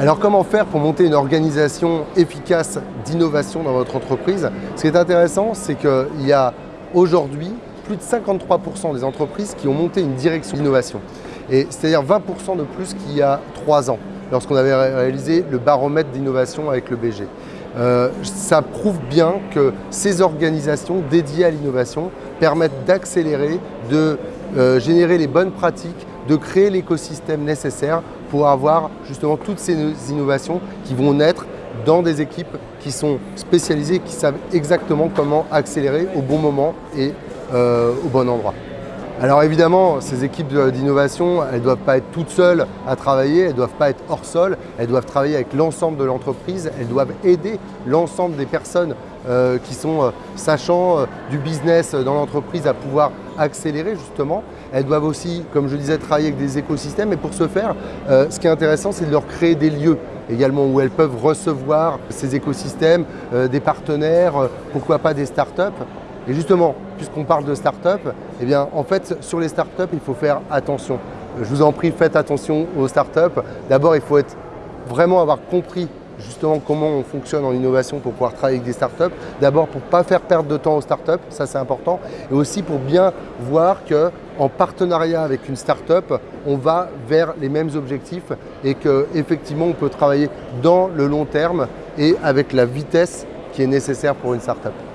Alors comment faire pour monter une organisation efficace d'innovation dans votre entreprise? Ce qui est intéressant, c'est qu'il y a aujourd'hui plus de 53% des entreprises qui ont monté une direction d'innovation. C'est-à-dire 20% de plus qu'il y a trois ans, lorsqu'on avait réalisé le baromètre d'innovation avec le BG. Euh, ça prouve bien que ces organisations dédiées à l'innovation permettent d'accélérer, de euh, générer les bonnes pratiques, de créer l'écosystème nécessaire pour avoir justement toutes ces innovations qui vont naître dans des équipes qui sont spécialisées, qui savent exactement comment accélérer au bon moment et euh, au bon endroit. Alors évidemment, ces équipes d'innovation, elles ne doivent pas être toutes seules à travailler, elles ne doivent pas être hors sol, elles doivent travailler avec l'ensemble de l'entreprise, elles doivent aider l'ensemble des personnes euh, qui sont euh, sachant du business dans l'entreprise à pouvoir accélérer justement. Elles doivent aussi, comme je disais, travailler avec des écosystèmes et pour ce faire, ce qui est intéressant, c'est de leur créer des lieux également où elles peuvent recevoir ces écosystèmes, des partenaires, pourquoi pas des startups et justement, puisqu'on parle de start-up, eh bien, en fait, sur les start-up, il faut faire attention. Je vous en prie, faites attention aux start-up. D'abord, il faut être, vraiment avoir compris justement comment on fonctionne en innovation pour pouvoir travailler avec des startups. D'abord pour ne pas faire perdre de temps aux startups, ça c'est important, et aussi pour bien voir qu'en partenariat avec une startup, on va vers les mêmes objectifs et qu'effectivement on peut travailler dans le long terme et avec la vitesse qui est nécessaire pour une startup.